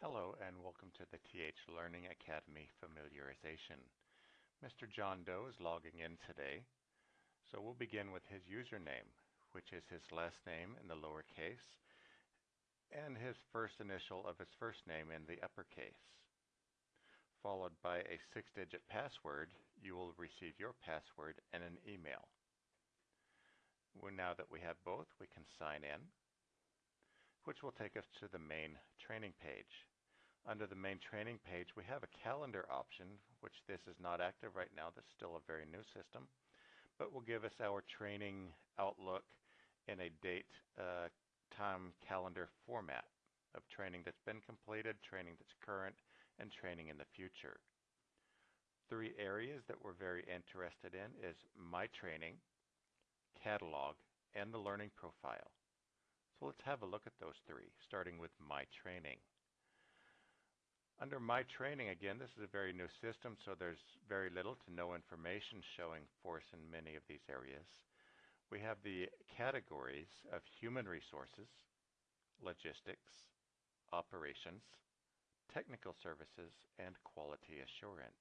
Hello and welcome to the TH Learning Academy familiarization. Mr. John Doe is logging in today, so we'll begin with his username, which is his last name in the lowercase and his first initial of his first name in the uppercase. Followed by a six-digit password, you will receive your password and an email. Well, now that we have both, we can sign in which will take us to the main training page. Under the main training page, we have a calendar option, which this is not active right now. This is still a very new system, but will give us our training outlook in a date, uh, time calendar format of training that's been completed, training that's current, and training in the future. Three areas that we're very interested in is My Training, Catalog, and the Learning Profile. So let's have a look at those three, starting with My Training. Under My Training, again, this is a very new system, so there's very little to no information showing force in many of these areas. We have the categories of human resources, logistics, operations, technical services, and quality assurance.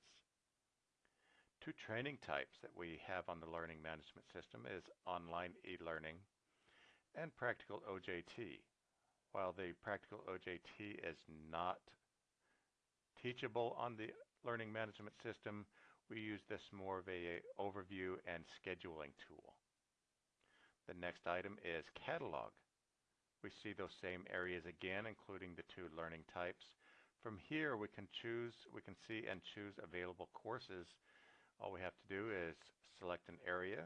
Two training types that we have on the learning management system is online e-learning and practical OJT. While the practical OJT is not teachable on the learning management system, we use this more of a overview and scheduling tool. The next item is catalog. We see those same areas again, including the two learning types. From here, we can choose, we can see and choose available courses. All we have to do is select an area.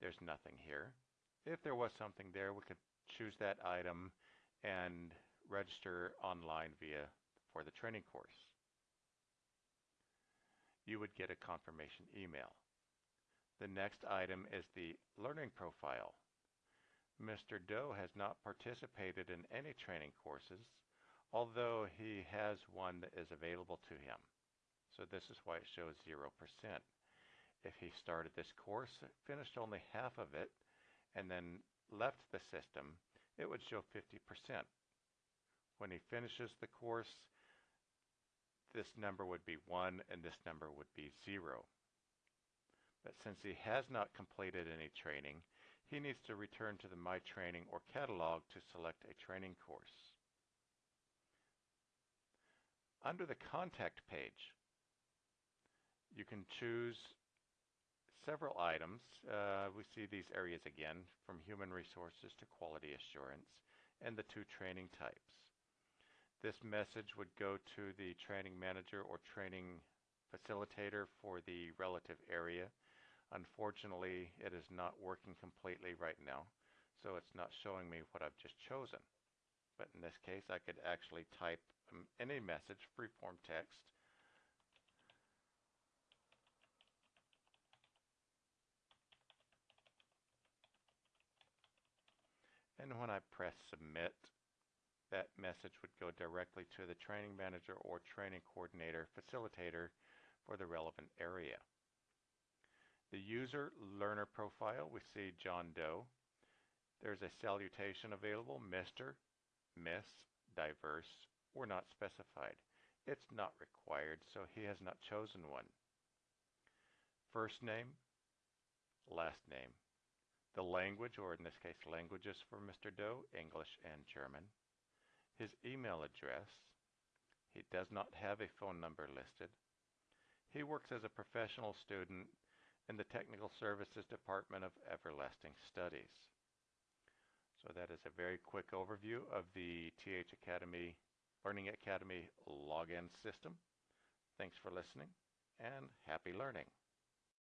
There's nothing here. If there was something there, we could choose that item and register online via for the training course. You would get a confirmation email. The next item is the learning profile. Mr. Doe has not participated in any training courses, although he has one that is available to him. So this is why it shows 0%. If he started this course, finished only half of it, and then left the system, it would show 50%. When he finishes the course, this number would be 1 and this number would be 0. But since he has not completed any training, he needs to return to the My Training or catalog to select a training course. Under the contact page, you can choose several items. Uh, we see these areas again, from human resources to quality assurance, and the two training types. This message would go to the training manager or training facilitator for the relative area. Unfortunately, it is not working completely right now, so it's not showing me what I've just chosen. But in this case, I could actually type um, any message, free-form text, when I press submit, that message would go directly to the training manager or training coordinator facilitator for the relevant area. The user learner profile, we see John Doe. There's a salutation available, Mr., Miss, diverse, or not specified. It's not required, so he has not chosen one. First name, last name. The language, or in this case languages for Mr. Doe, English and German. His email address. He does not have a phone number listed. He works as a professional student in the Technical Services Department of Everlasting Studies. So that is a very quick overview of the TH Academy Learning Academy login system. Thanks for listening and happy learning.